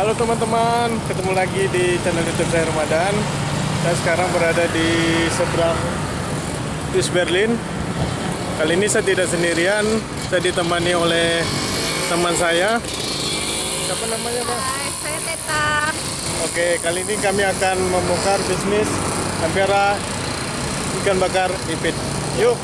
Halo teman-teman, ketemu lagi di channel YouTube saya Ramadan. Saya sekarang berada di seberang East Berlin. Kali ini saya tidak sendirian, saya ditemani oleh teman saya. Siapa namanya, Pak? Hai, saya Teta. Oke, kali ini kami akan membongkar bisnis Ampera ikan bakar ipit. Yuk.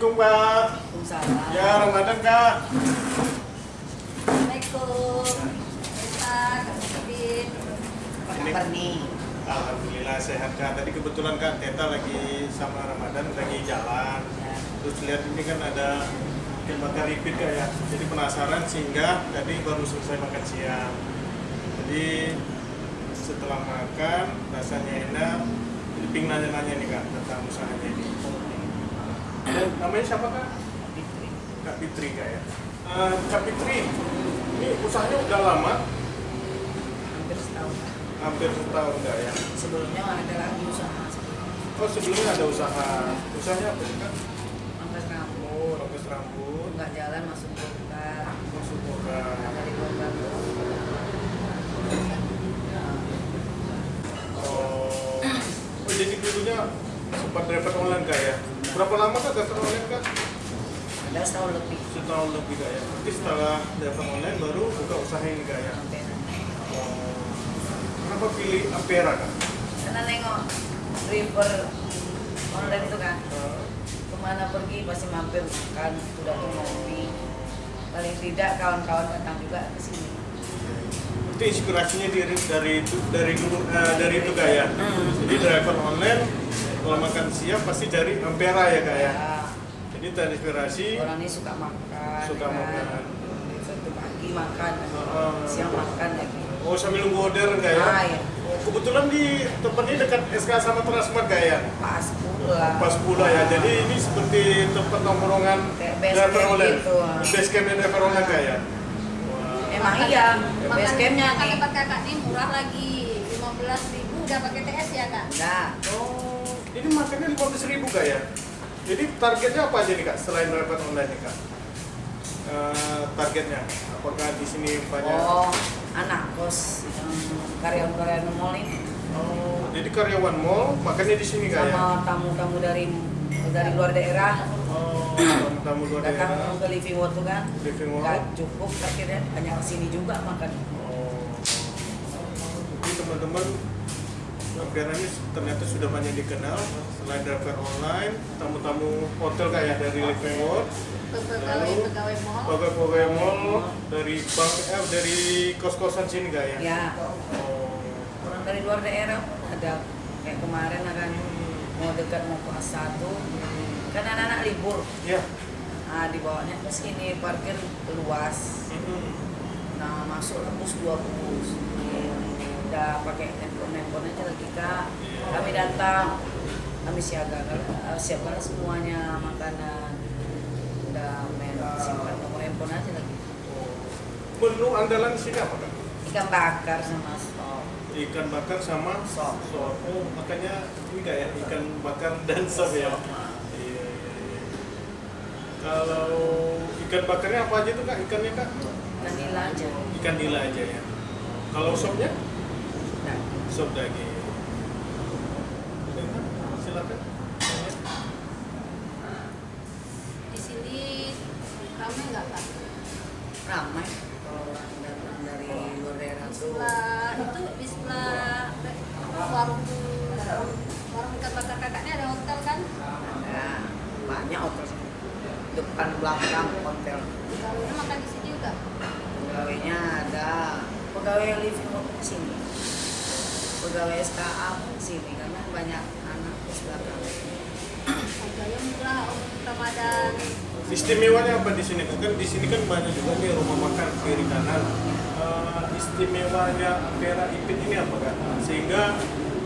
Assalamualaikum, Pak. Waalaikumsalam. Ya, Ramadan, Kak. Assalamualaikum. Apa nih? Alhamdulillah sehat kak. Tadi kebetulan kak Teta lagi sama Ramadan lagi jalan. Ya. Terus lihat ini kan ada bakar repeat kak ya. Jadi penasaran sehingga tadi baru selesai makan siang. Jadi setelah makan rasanya enak. Jadi ping nanya-nanya nih kak tentang usahanya ini. Namanya siapa kak? Kak Fitri kak ya. Eh, kak Fitri, ini usahanya udah lama, Hampir setahun. hampir setahun kak ya. Sebelumnya ada lagi usaha Oh sebelumnya ada usaha, usahanya apa sih kak? Rambut. Rokas rambut, Nggak jalan masuk bongkar. masuk boga. Dari bongkar tuh. Oh, oh jadi dulunya sempat driver online kak ya? Berapa lama kak driver online kak? Ada setahun lebih. Setahun lebih kak ya? Nanti setelah driver online baru buka usaha ini kak ya? Hampir. Oh, kenapa pilih Ampera kak? Karena nengok river online itu kan. Ke mana pergi pasti mampir makan. Udah tuh ngopi. Paling tidak kawan-kawan datang juga ke sini. itu inspirasinya dari dari itu dari dulu eh, dari itu kak ya? Hmm. Jadi driver online kalau makan siang pasti dari Ampera ya kak ya? Ya, Jadi terinspirasi orang ini suka makan. Suka ya kan? makan. Satu pagi makan, Heeh. siang makan lagi. Oh sambil nunggu order nggak ya? Ah, ya. Oh, kebetulan di tempatnya dekat SK sama Transmart nggak ya? Pas pula. Pas pula ya. Jadi ini seperti tempat nongkrongan online. gitu, ah. Base campnya driver online nggak ya? Emang iya, base campnya makan nih. tempat kakak nih murah lagi. 15 ribu udah pakai TS ya kak? Enggak. Oh, ini lima belas ribu kak ya? Jadi targetnya apa aja nih kak selain driver online nih kak? Eh, targetnya apakah di sini banyak? Oh, anak kos yang karyawan-karyawan mall ini Oh, jadi karyawan mall makannya di sini kak ya? sama tamu-tamu dari dari luar daerah Oh, tamu luar daerah. datang ke living world tuh kan Living World. nggak cukup akhirnya hanya ke sini juga makan Oh. Jadi teman-teman Ini ternyata sudah banyak dikenal selain driver online, tamu-tamu hotel kayak dari Living World, Pegawai-pegawai mall. pegawai-pegawai mall, dari bank eh, dari kos-kosan sini kak ya? ya Oh. orang dari luar daerah ada kayak kemarin akan mau dekat mau kelas satu kan anak-anak libur Ya. nah dibawanya ke sini parkir luas Nah, masuk bus dua bus. Udah pakai handphone handphone aja lagi kak. Kami datang, kami siaga uh, siapkan semuanya makanan. Udah main simpan nomor handphone aja lagi. Menu andalan sini apa kak? Ikan bakar sama sop. Ikan bakar sama Sop. sop. Oh, makanya ini kayak ikan bakar dan sop ya? Iya, iya, iya. Kalau ikan bakarnya apa aja tuh kak? Ikannya kak? Dan nila aja. Ikan nila aja ya. Kalau sopnya? sebagai silakan. Di sini ramai nggak pak? Ramai. Kalau dari luar daerah itu sebelah itu di warung warung ikan bakar kakaknya ada hotel kan? Ada. Banyak hotel depan belakang hotel. Pegawainya makan di sini juga? Pegawainya ada. Pegawai yang living di sini pegawai SKA pun sini karena banyak anak di belakang Harganya murah untuk Ramadan. Istimewanya apa di sini? Kan di sini kan banyak juga nih rumah makan kiri kanan. Eh, istimewanya Vera Ipit ini apa kan? Sehingga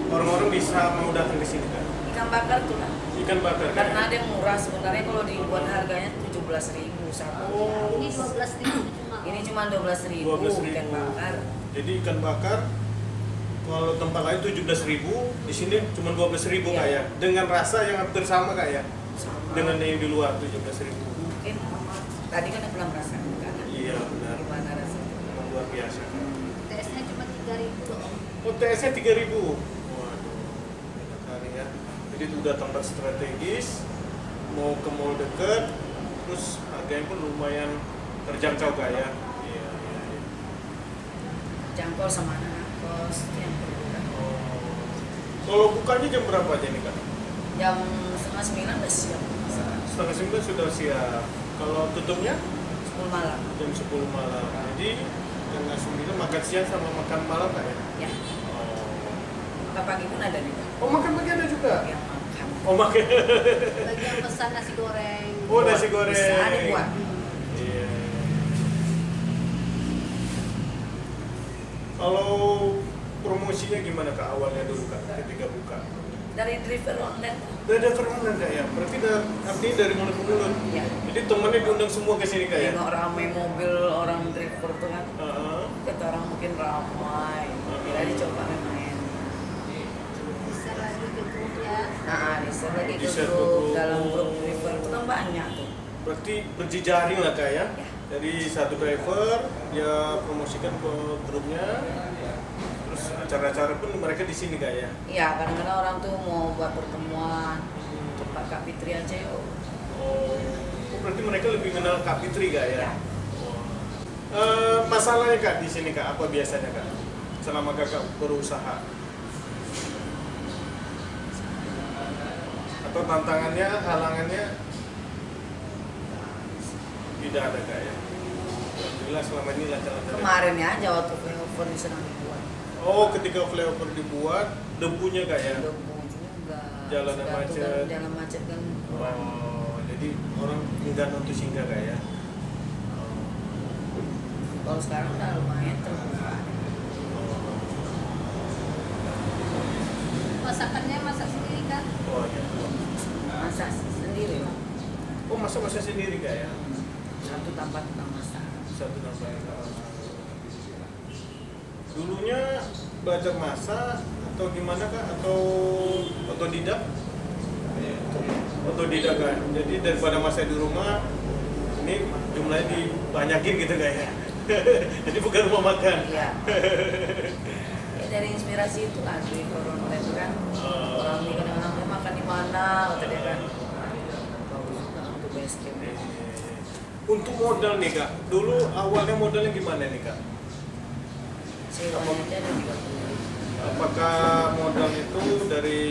orang-orang bisa mau datang ke sini kan? ikan bakar tuh lah Ikan bakar kan? karena ada yang murah sebenarnya kalau dibuat harganya 17.000 ribu satu Oh, Ini 12 ribu cuma. ini cuma 12.000 ribu 12.000. ikan bakar Jadi ikan bakar kalau tempat lain 17.000, di sini cuma 12.000 Iya. kak ya. Dengan rasa yang hampir sama kak ya. sama Dengan yang di luar 17.000. mungkin tadi kan belum merasakan kan Iya benar. gimana rasanya Memang luar biasa. TS-nya cuma 3 ribu loh. Oh, TS-nya 3000. Waduh. enak kali ya. Jadi itu udah tempat strategis, mau ke mall deket, terus harganya pun lumayan terjangkau kak ya. Iya, iya, iya. jangkau sama Oh. Kalau bukanya jam berapa aja nih kak? jam setengah sembilan udah siap masak. Setengah sembilan sudah siap. Kalau tutupnya sepuluh malam jam 10 malam. Jadi setengah sembilan makan siang sama makan malam kak ya? ya Oh. maka pagi pun ada nih Oh makan pagi ada juga? yang makan Oh makan. Bagi yang pesan nasi goreng. Oh nasi goreng. bisa dibuat Iya. Kalau promosinya gimana kak awalnya dulu kak ketika buka? dari driver online Udah ada permohonan kak ya? Berarti dah, artinya dari mulut ke mulut. ya Jadi temennya diundang semua ke sini kak ya? tengok rame mobil orang driver tuh kan Heeh. kata orang mungkin ramai kira dicoba main Bisa lagi ke grup ya. nah di share lagi ke Di-share ke grup dalam grup driver itu kan banyak tuh Berarti berjejaring lah kak ya? Ya. Dari satu driver dia promosikan ke grupnya, acara-acara pun mereka di sini kak ya? iya kadang-kadang orang tuh mau buat pertemuan tempat Kak Fitri aja yuk Oh, oh, berarti mereka lebih kenal Kak Fitri kak ya? Ya. Eh, masalahnya kak di sini kak apa biasanya kak? Selama kakak berusaha? Atau tantangannya, halangannya tidak ada kak ya? Alhamdulillah selama ini lancar-lancar. ya? kemarin ya aja waktu flyover di dibuat Oh, ketika flyover dibuat, debunya kak ya? debu juga Jalan Sudah tuh macet. kan jalan macet kan Oh, jadi orang enggan untuk singgah kak ya? kalau sekarang udah lumayan terbuka Masakannya masak sendiri kan? Oh, iya. masak sendiri lah Oh, masak-masak sendiri kak ya? satu tempat tukang masak satu tambah dulunya belajar masak atau gimana kak atau otodidak? Otodidak kan jadi daripada masak di rumah ini jumlahnya dibanyakin gitu kak ya? Jadi bukan rumah makan. Iya. Ya, dari inspirasi itu di corona itu kan. Oh. orang ini "Eh, makan di mana kata dia kan untuk modal nih kak. Dulu awalnya modalnya gimana nih kak sewanya aja ada tiga puluh apakah modal itu dari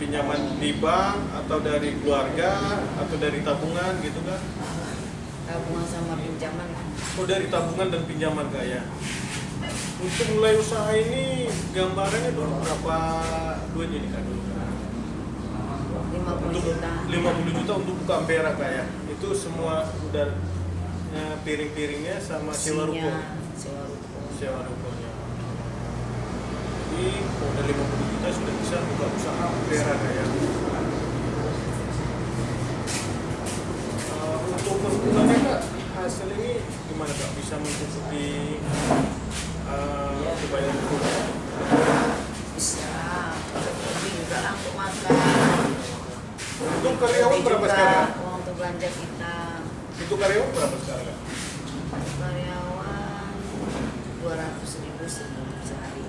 pinjaman di bank atau dari keluarga atau dari tabungan gitu kan tabungan sama pinjaman Oh dari tabungan dan pinjaman kak ya. Untuk mulai usaha ini gambarannya berapa duitnya nih kak dulu? lima puluh Untuk juta 50 juta untuk buka ampera kak ya. Itu semua udah piring-piringnya sama sewa ruko. Sewa ruko Sewa rukonya. Jadi modal 50 juta sudah bisa buka usaha kak ya. Eh, untuk per bulannya kak hasil ini gimana kak bisa mencukupi uh, kebayang rumah? bisa juga untuk makan Untuk karyawan berapa sekarang? untuk belanja kita Itu karyawan berapa sekarang karyawan dua ratus ribu sehari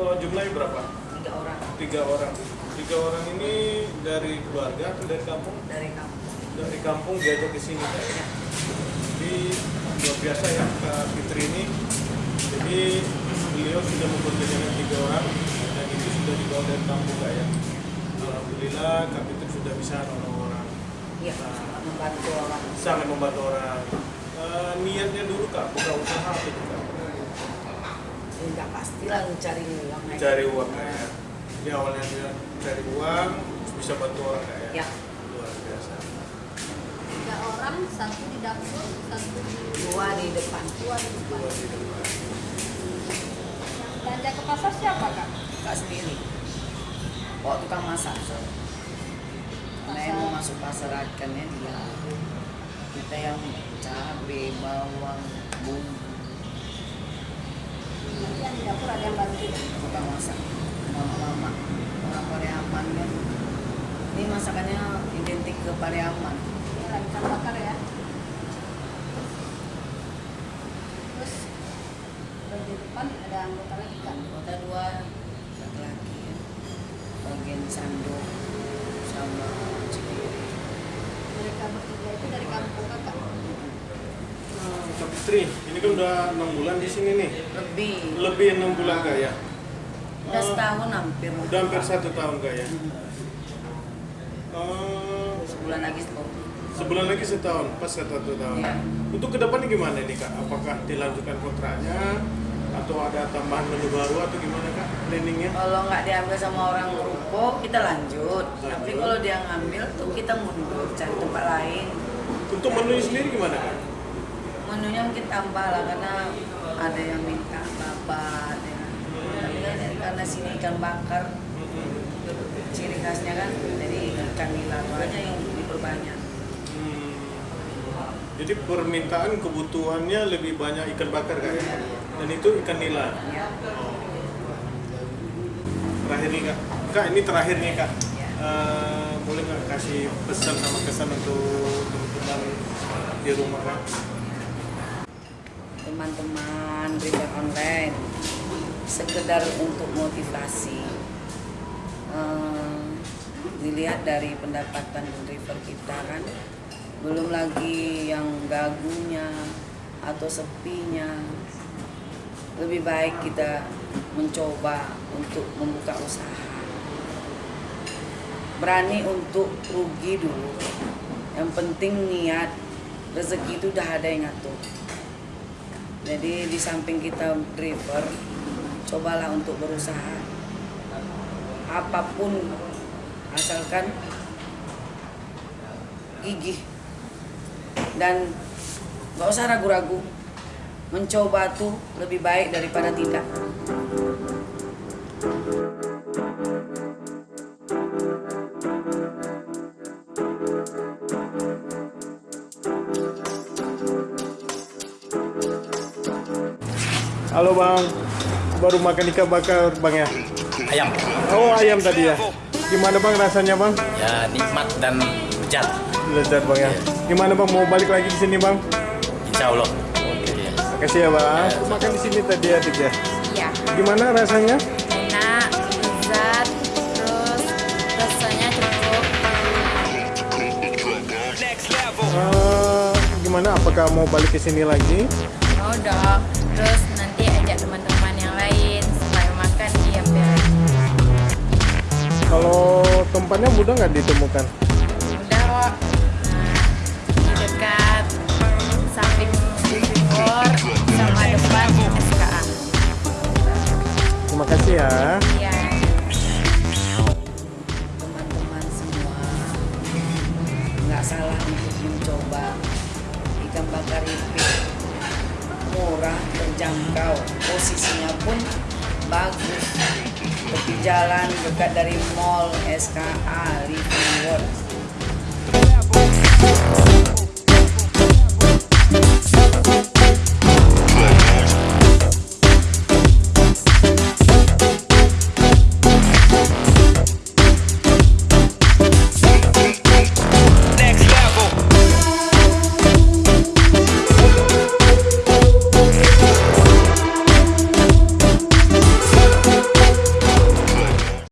Oh, jumlahnya berapa? tiga orang Tiga orang. Tiga orang ini dari keluarga atau dari kampung? dari kampung Dari kampung diajak ke sini ya. Jadi luar biasa ya Kak Fitri ini. Jadi beliau sudah memperkerjakan tiga orang dan itu sudah dibawa dari kampung kak ya. Alhamdulillah Kak Fitri sudah bisa nolong orang. Iya. Nah, bantu orang sangat membantu orang. Eh, niatnya dulu kak buka usaha apa itu kak? tidak pastilah mencari uang aja. Cari uang kak ya. Jadi awalnya dia cari uang bisa bantu orang kak ya. ya Luar biasa. Tiga orang, satu di dapur, satu di dua di depan dua di depan. Luar biasa. Belanja ke pasar siapa kak? kak sendiri bawa tukang masak mau masuk pasar ikannya dia kita yang cabai bawang bumbu yang di dapur ada yang bantu. tukang masak mama-mama orang Pariaman kan ini masakannya identik ke Pariaman Ini lagi bakar ya. Terus bagian depan ada anggota lagi kak. kota dua laki-laki ya. bagian sanduk sama Mereka bertiga itu dari kampung kakak. Kak Putri, ini kan udah enam bulan di sini nih. lebih Lebih enam bulan kak ya. udah Eh, setahun hampir Udah hampir satu tahun kak ya. Hmm. Eh, sebulan lagi setahun sebulan lagi setahun, pas satu tahun. Iya. Untuk ke depannya gimana nih kak? Apakah dilanjutkan kontraknya atau ada tambahan menu baru atau gimana kak? Planningnya? kalau nggak diambil sama orang ruko kita lanjut tapi kalau dia ngambil tuh kita mundur cari tempat lain Untuk menunya sendiri gimana kak? menunya mungkin tambah lah karena ada yang minta babat ya. tapi kan karena sini ikan bakar ciri khasnya kan jadi ikan nila aja yang diperbanyak Hmm. Jadi permintaan kebutuhannya lebih banyak ikan bakar kak ya? Dan itu ikan nila. ya Terakhir nih kak, kak ini terakhir nih kak. Eh, boleh nggak kasih pesan sama kesan untuk teman-teman di rumah kak? teman-teman river online sekedar untuk motivasi Eh, dilihat dari pendapatan river kita kan belum lagi yang gagunya atau sepinya lebih baik kita mencoba untuk membuka usaha berani untuk rugi dulu yang penting niat rezeki itu udah ada yang ngatur jadi di samping kita driver, cobalah untuk berusaha. Apa pun asalkan gigih dan gak usah ragu-ragu. Mencoba tuh lebih baik daripada tidak. Halo bang, baru makan ikan bakar bang ya? ayam Oh ayam tadi ya? Gimana bang rasanya bang? ya nikmat dan lezat Lezat bang ya? Gimana bang mau balik lagi di sini bang? insya Allah Makasih ya bang. Makan di sini tadi ya Dik ya. Iya, Gimana rasanya? enak, lezat, terus rasanya cukup. Eh, gimana? Apakah mau balik ke sini lagi? Mau dong, terus nanti ajak teman-teman yang lain supaya makan di. Kalau tempatnya mudah nggak ditemukan? Ya. Iya. Teman-teman semua. Nggak salah untuk mencoba ikan bakar ipit murah terjangkau. Posisinya pun bagus. Tepi jalan dekat dari mall SKA Living World